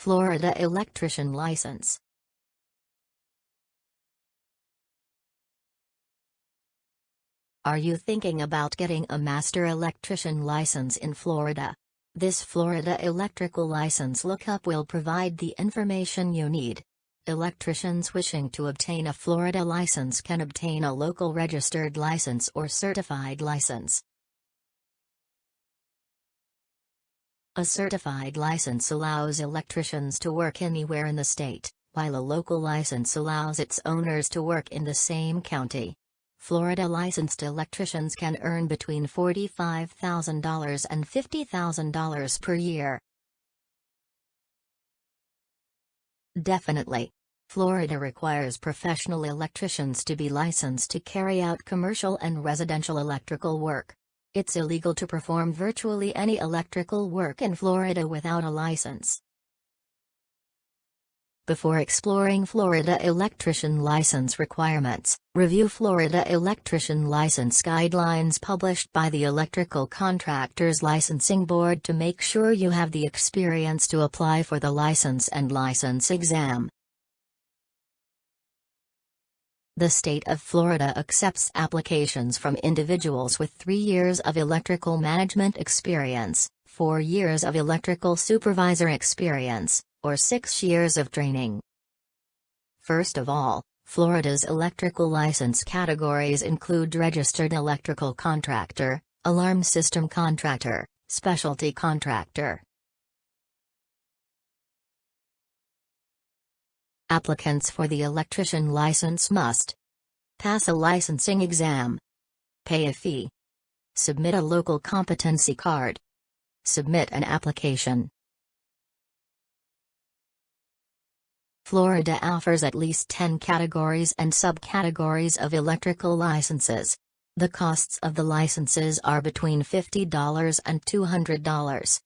Florida Electrician License Are you thinking about getting a master electrician license in Florida? This Florida electrical license lookup will provide the information you need. Electricians wishing to obtain a Florida license can obtain a local registered license or certified license. A certified license allows electricians to work anywhere in the state, while a local license allows its owners to work in the same county. Florida licensed electricians can earn between $45,000 and $50,000 per year. Definitely. Florida requires professional electricians to be licensed to carry out commercial and residential electrical work. It's illegal to perform virtually any electrical work in Florida without a license. Before exploring Florida electrician license requirements, review Florida electrician license guidelines published by the Electrical Contractors Licensing Board to make sure you have the experience to apply for the license and license exam. The state of Florida accepts applications from individuals with three years of electrical management experience, four years of electrical supervisor experience, or six years of training. First of all, Florida's electrical license categories include registered electrical contractor, alarm system contractor, specialty contractor. Applicants for the electrician license must pass a licensing exam, pay a fee, submit a local competency card, submit an application, Florida offers at least 10 categories and subcategories of electrical licenses. The costs of the licenses are between $50 and $200.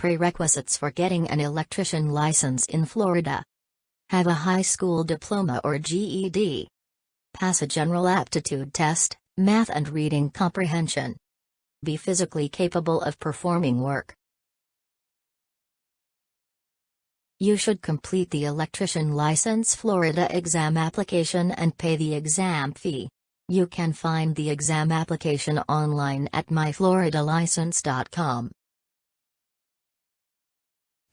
Prerequisites for getting an electrician license in Florida. Have a high school diploma or GED. Pass a general aptitude test, math and reading comprehension. Be physically capable of performing work. You should complete the electrician license Florida exam application and pay the exam fee. You can find the exam application online at myfloridalicense.com.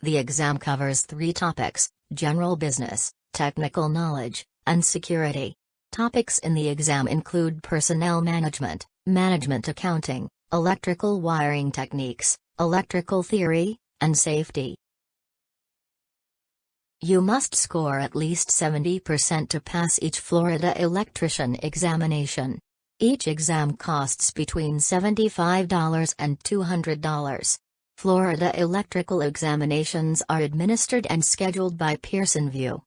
The exam covers three topics general business, technical knowledge, and security. Topics in the exam include personnel management, management accounting, electrical wiring techniques, electrical theory, and safety. You must score at least 70% to pass each Florida electrician examination. Each exam costs between $75 and $200. Florida electrical examinations are administered and scheduled by Pearson VUE.